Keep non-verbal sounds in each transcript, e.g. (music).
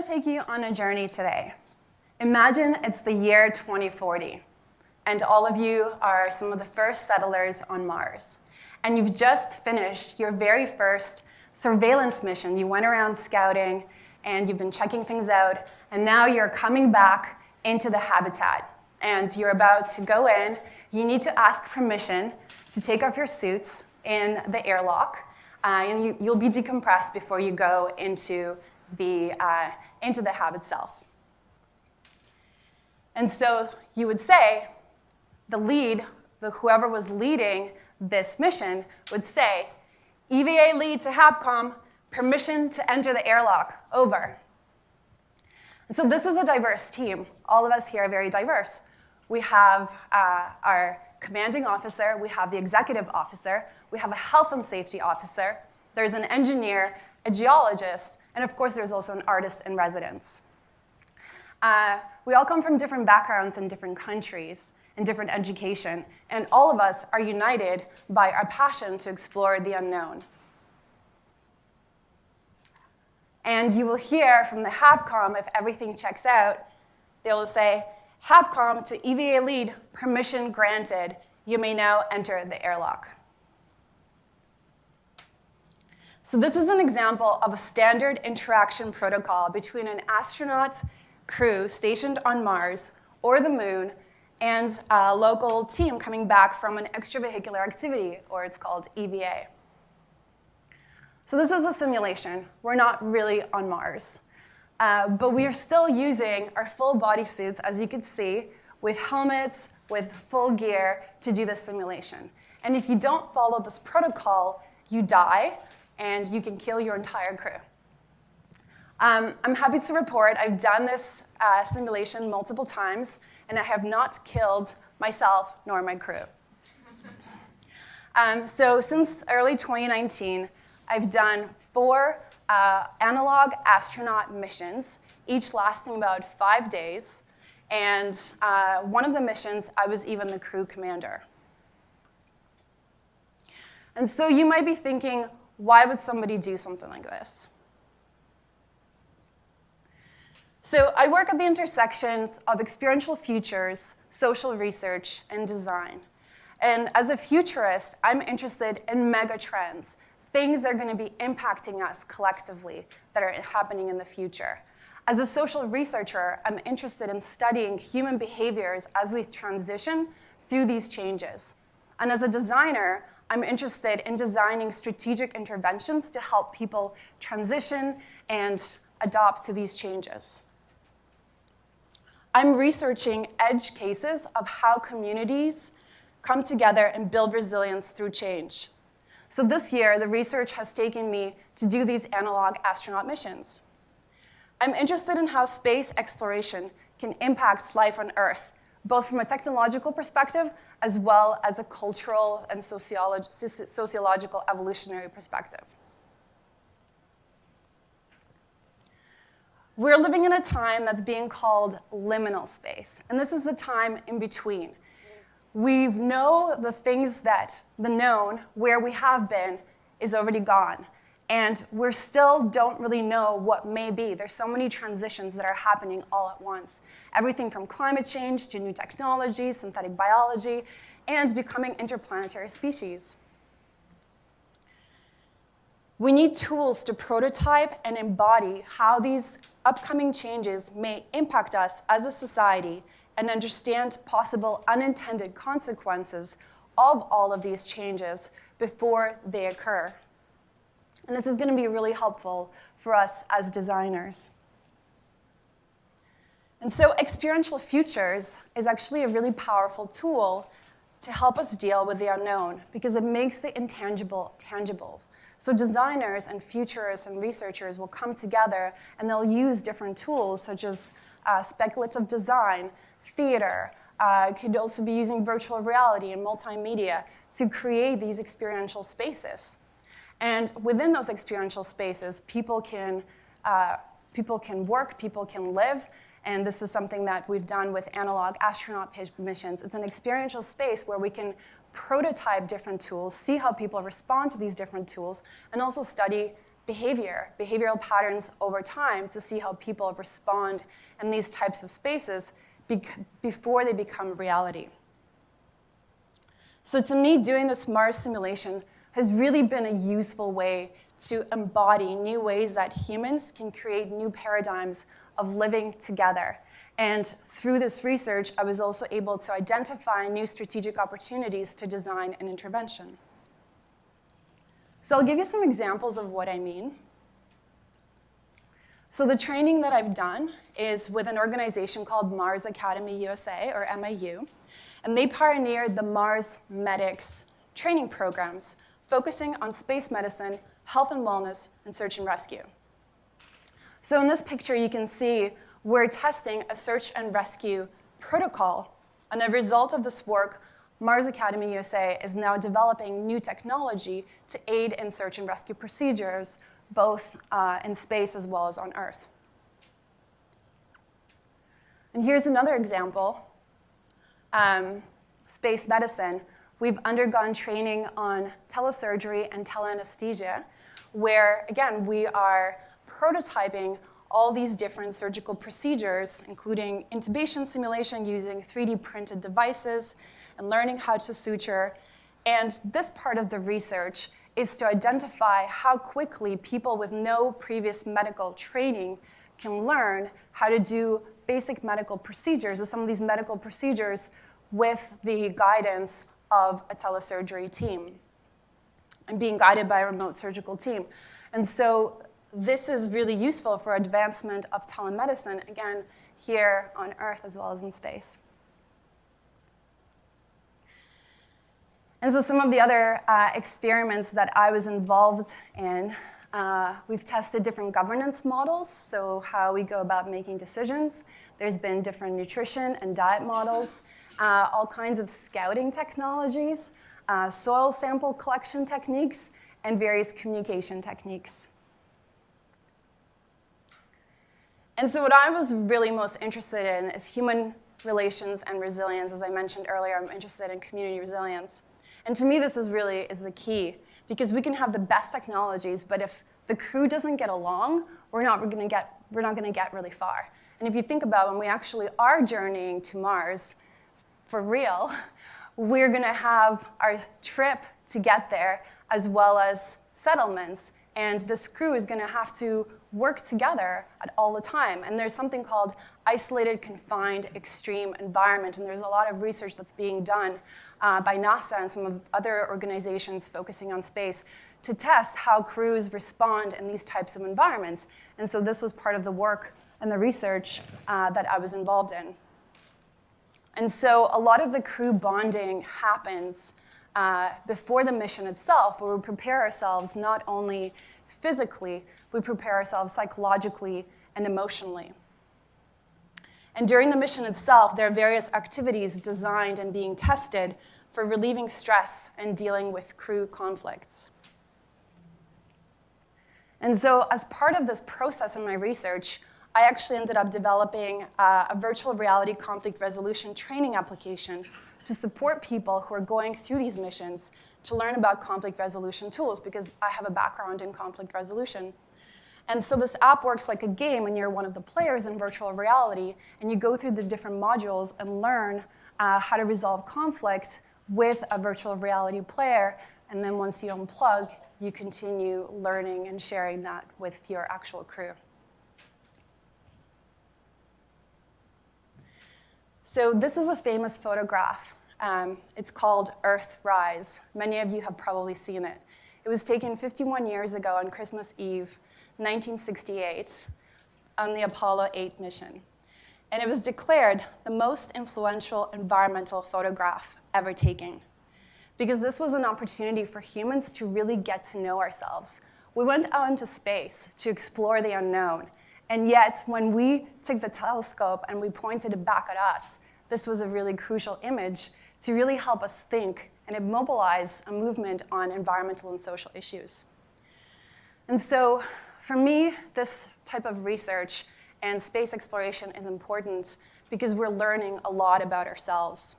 to take you on a journey today. Imagine it's the year 2040, and all of you are some of the first settlers on Mars. And you've just finished your very first surveillance mission. You went around scouting, and you've been checking things out, and now you're coming back into the habitat. And you're about to go in. You need to ask permission to take off your suits in the airlock, uh, and you, will be decompressed before you go into the, uh, into the hab itself. And so you would say, the lead, the, whoever was leading this mission, would say, EVA lead to HabCom, permission to enter the airlock, over. And so this is a diverse team. All of us here are very diverse. We have uh, our commanding officer, we have the executive officer, we have a health and safety officer, there's an engineer, a geologist, and of course there's also an artist in residence. Uh, we all come from different backgrounds and different countries and different education, and all of us are united by our passion to explore the unknown. And you will hear from the HabCom, if everything checks out, they will say, HabCom to EVA lead, permission granted. You may now enter the airlock. So this is an example of a standard interaction protocol between an astronaut crew stationed on Mars or the moon and a local team coming back from an extravehicular activity, or it's called EVA. So this is a simulation. We're not really on Mars. Uh, but we are still using our full body suits, as you can see, with helmets, with full gear to do this simulation. And if you don't follow this protocol, you die, and you can kill your entire crew. Um, I'm happy to report I've done this uh, simulation multiple times, and I have not killed myself nor my crew. um, so since early 2019, I've done four uh, analog astronaut missions, each lasting about five days. And uh, one of the missions, I was even the crew commander. And so you might be thinking, why would somebody do something like this? So I work at the intersections of experiential futures, social research, and design. And as a futurist, I'm interested in mega trends, things that are going to be impacting us collectively that are happening in the future. As a social researcher, I'm interested in studying human behaviors as we transition through these changes. And as a designer, I'm interested in designing strategic interventions to help people transition and adopt to these changes. I'm researching edge cases of how communities come together and build resilience through change. So this year, the research has taken me to do these analog astronaut missions. I'm interested in how space exploration can impact life on Earth, both from a technological perspective as well as a cultural and sociolog sociological evolutionary perspective. We're living in a time that's being called liminal space, and this is the time in between. We know the things that, the known, where we have been, is already gone. And we still don't really know what may be. There's so many transitions that are happening all at once. Everything from climate change to new technology, synthetic biology, and becoming interplanetary species. We need tools to prototype and embody how these upcoming changes may impact us as a society and understand possible unintended consequences of all of these changes before they occur. And this is going to be really helpful for us as designers. And so experiential futures is actually a really powerful tool to help us deal with the unknown because it makes the intangible tangible. So designers and futurists and researchers will come together and they'll use different tools such as uh, speculative design, theater, uh, could also be using virtual reality and multimedia to create these experiential spaces. And within those experiential spaces, people can, uh, people can work, people can live, and this is something that we've done with analog astronaut missions. It's an experiential space where we can prototype different tools, see how people respond to these different tools, and also study behavior, behavioral patterns over time to see how people respond in these types of spaces before they become reality. So to me, doing this Mars simulation has really been a useful way to embody new ways that humans can create new paradigms of living together. And through this research, I was also able to identify new strategic opportunities to design an intervention. So I'll give you some examples of what I mean. So the training that I've done is with an organization called Mars Academy USA, or MAU, and they pioneered the Mars Medics training programs, focusing on space medicine, health and wellness, and search and rescue. So in this picture, you can see we're testing a search and rescue protocol. And a result of this work, Mars Academy USA is now developing new technology to aid in search and rescue procedures, both uh, in space as well as on Earth. And here's another example. Um, space medicine, we've undergone training on telesurgery and teleanesthesia, where, again, we are prototyping all these different surgical procedures, including intubation simulation using 3D printed devices and learning how to suture. And this part of the research is to identify how quickly people with no previous medical training can learn how to do basic medical procedures, or some of these medical procedures with the guidance of a telesurgery team and being guided by a remote surgical team. And so this is really useful for advancement of telemedicine, again, here on Earth as well as in space. And so some of the other uh, experiments that I was involved in, uh, we've tested different governance models, so how we go about making decisions. There's been different nutrition and diet models, uh, all kinds of scouting technologies, uh, soil sample collection techniques, and various communication techniques. And so what I was really most interested in is human relations and resilience. As I mentioned earlier, I'm interested in community resilience. And to me, this is really is the key because we can have the best technologies, but if the crew doesn't get along, we're not going to get we're not going to get really far. And if you think about when we actually are journeying to Mars, for real, (laughs) we're going to have our trip to get there as well as settlements and this crew is going to have to work together at all the time. And there's something called isolated, confined, extreme environment. And there's a lot of research that's being done uh, by NASA and some of other organizations focusing on space to test how crews respond in these types of environments. And so this was part of the work and the research uh, that I was involved in. And so a lot of the crew bonding happens uh, before the mission itself, where we prepare ourselves not only physically, we prepare ourselves psychologically and emotionally. And during the mission itself, there are various activities designed and being tested for relieving stress and dealing with crew conflicts. And so, as part of this process in my research, I actually ended up developing uh, a virtual reality conflict resolution training application to support people who are going through these missions to learn about conflict resolution tools because I have a background in conflict resolution. And so this app works like a game and you're one of the players in virtual reality and you go through the different modules and learn uh, how to resolve conflict with a virtual reality player. And then once you unplug, you continue learning and sharing that with your actual crew. So this is a famous photograph. Um, it's called Earthrise. Many of you have probably seen it. It was taken 51 years ago on Christmas Eve, 1968, on the Apollo 8 mission. And it was declared the most influential environmental photograph ever taken. Because this was an opportunity for humans to really get to know ourselves. We went out into space to explore the unknown, and yet, when we took the telescope and we pointed it back at us, this was a really crucial image to really help us think and immobilize a movement on environmental and social issues. And so, for me, this type of research and space exploration is important because we're learning a lot about ourselves.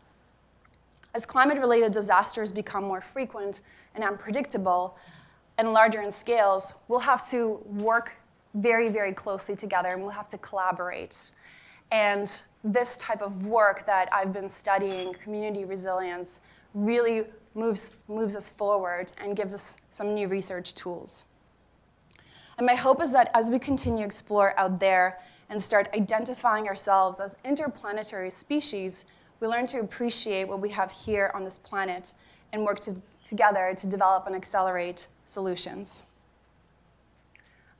As climate-related disasters become more frequent and unpredictable, and larger in scales, we'll have to work very, very closely together and we'll have to collaborate. And this type of work that I've been studying, community resilience, really moves, moves us forward and gives us some new research tools. And my hope is that as we continue to explore out there and start identifying ourselves as interplanetary species, we learn to appreciate what we have here on this planet and work to, together to develop and accelerate solutions.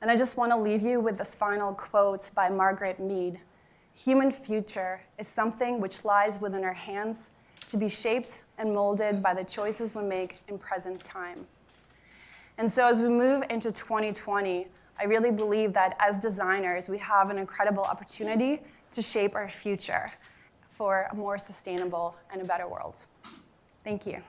And I just want to leave you with this final quote by Margaret Mead. Human future is something which lies within our hands to be shaped and molded by the choices we make in present time. And so as we move into 2020, I really believe that as designers, we have an incredible opportunity to shape our future for a more sustainable and a better world. Thank you.